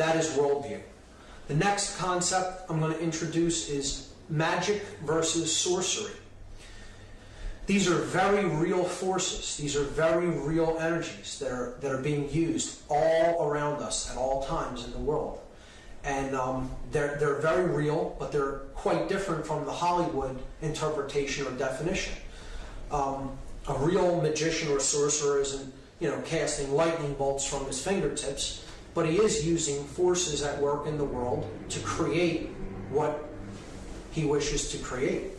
That is worldview. The next concept I'm going to introduce is magic versus sorcery. These are very real forces. These are very real energies that are that are being used all around us at all times in the world, and um, they're they're very real, but they're quite different from the Hollywood interpretation or definition. Um, a real magician or sorcerer isn't you know casting lightning bolts from his fingertips, but he is using forces at work in the world to create what he wishes to create.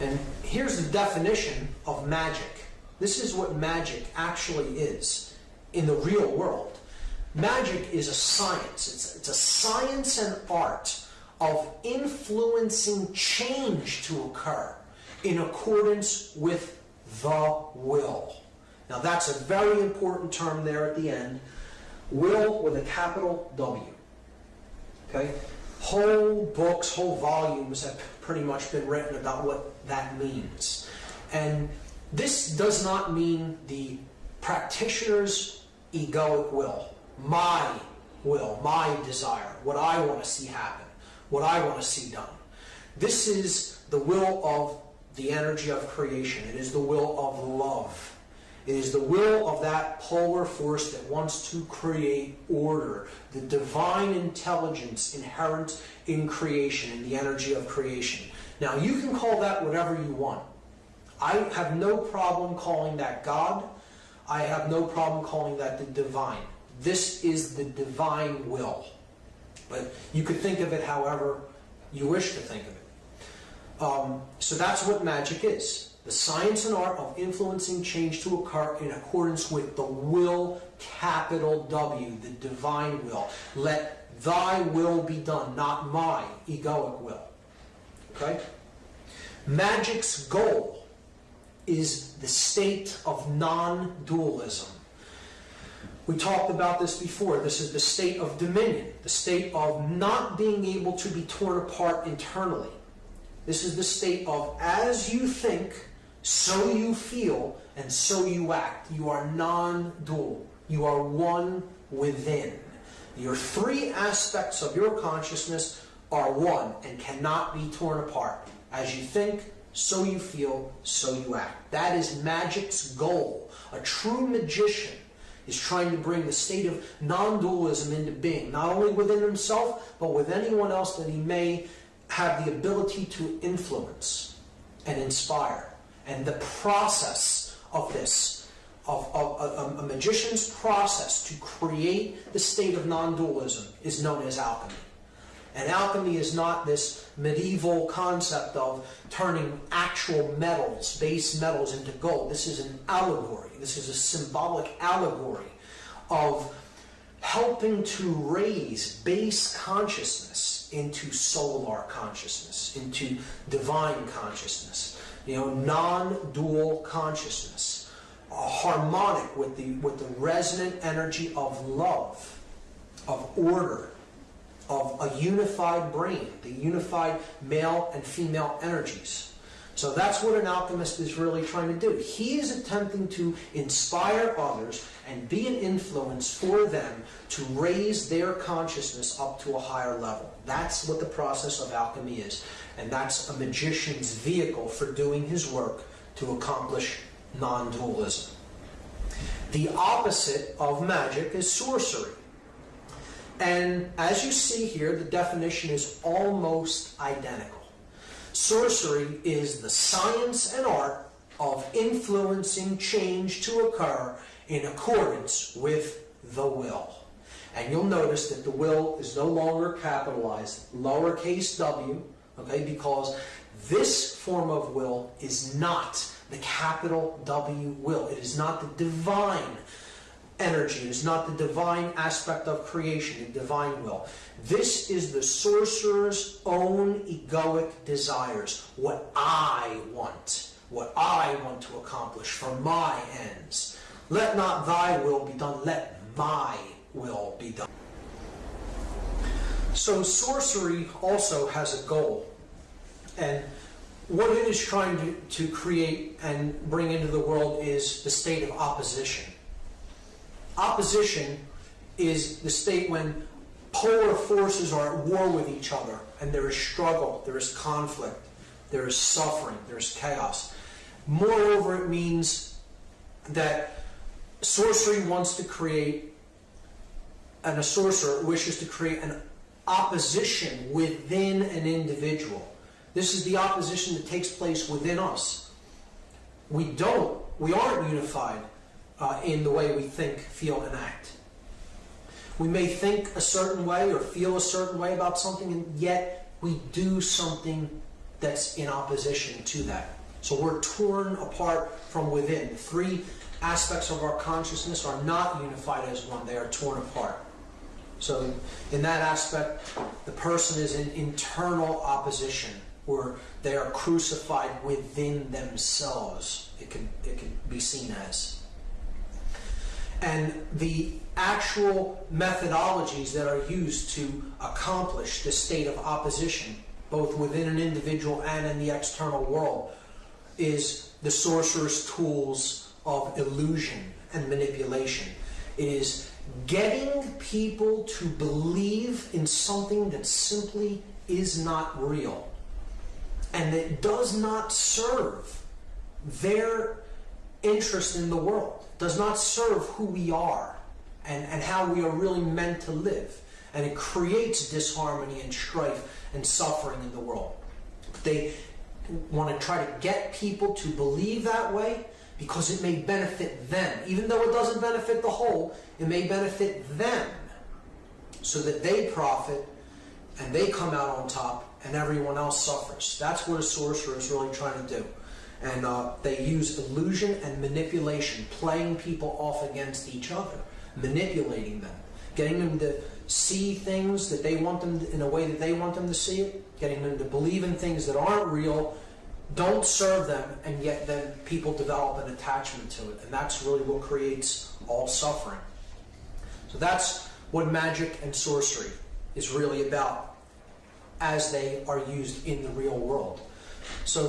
And here's the definition of magic. This is what magic actually is in the real world. Magic is a science. It's, it's a science and art of influencing change to occur in accordance with the will. Now that's a very important term there at the end. Will with a capital W. Okay? Whole books, whole volumes have pretty much been written about what that means. And this does not mean the practitioner's egoic will, my will, my desire, what I want to see happen, what I want to see done. This is the will of the energy of creation. It is the will of love. It is the will of that polar force that wants to create order, the divine intelligence inherent in creation, in the energy of creation. Now, you can call that whatever you want. I have no problem calling that God. I have no problem calling that the divine. This is the divine will. But you could think of it however you wish to think of it. Um, so that's what magic is the science and art of influencing change to occur in accordance with the will, capital W, the divine will. Let thy will be done, not my egoic will. Okay? Magic's goal is the state of non dualism. We talked about this before. This is the state of dominion, the state of not being able to be torn apart internally. This is the state of as you think, so you feel, and so you act. You are non dual. You are one within. Your three aspects of your consciousness are one and cannot be torn apart. As you think, so you feel, so you act. That is magic's goal. A true magician is trying to bring the state of non dualism into being, not only within himself, but with anyone else that he may have the ability to influence and inspire. And the process of this, of, of, of a, a magician's process to create the state of non-dualism is known as alchemy. And alchemy is not this medieval concept of turning actual metals, base metals, into gold. This is an allegory. This is a symbolic allegory of helping to raise base consciousness into solar consciousness, into divine consciousness you know, non-dual consciousness, uh, harmonic with the with the resonant energy of love, of order, of a unified brain, the unified male and female energies. So that's what an alchemist is really trying to do. He is attempting to inspire others and be an influence for them to raise their consciousness up to a higher level. That's what the process of alchemy is. And that's a magician's vehicle for doing his work to accomplish non-dualism. The opposite of magic is sorcery. And as you see here, the definition is almost identical. Sorcery is the science and art of influencing change to occur in accordance with the will. And you'll notice that the will is no longer capitalized, lowercase w, okay, because this form of will is not the capital W will. It is not the divine energy. It is not the divine aspect of creation, the divine will. This is the sorcerer's own egoic desires, what I want, what I want to accomplish for my ends. Let not thy will be done, let my will be done. So sorcery also has a goal. And what it is trying to, to create and bring into the world is the state of opposition. Opposition is the state when polar forces are at war with each other and there is struggle, there is conflict, there is suffering, there is chaos. Moreover, it means that sorcery wants to create, and a sorcerer wishes to create an opposition within an individual. This is the opposition that takes place within us. We don't, we aren't unified uh, in the way we think, feel, and act. We may think a certain way or feel a certain way about something, and yet we do something that's in opposition to that. So we're torn apart from within. The three aspects of our consciousness are not unified as one, they are torn apart. So, in that aspect, the person is in internal opposition, where they are crucified within themselves. It can, it can be seen as. And the actual methodologies that are used to accomplish this state of opposition, both within an individual and in the external world, is the sorcerer's tools of illusion and manipulation. It is getting people to believe in something that simply is not real and that does not serve their interest in the world, does not serve who we are and, and how we are really meant to live. And it creates disharmony and strife and suffering in the world. They want to try to get people to believe that way because it may benefit them. Even though it doesn't benefit the whole, it may benefit them so that they profit and they come out on top and everyone else suffers. That's what a sorcerer is really trying to do. And uh, they use illusion and manipulation, playing people off against each other, manipulating them, getting them to see things that they want them in a way that they want them to see it, getting them to believe in things that aren't real, don't serve them, and yet then people develop an attachment to it. And that's really what creates all suffering. So that's what magic and sorcery is really about as they are used in the real world. So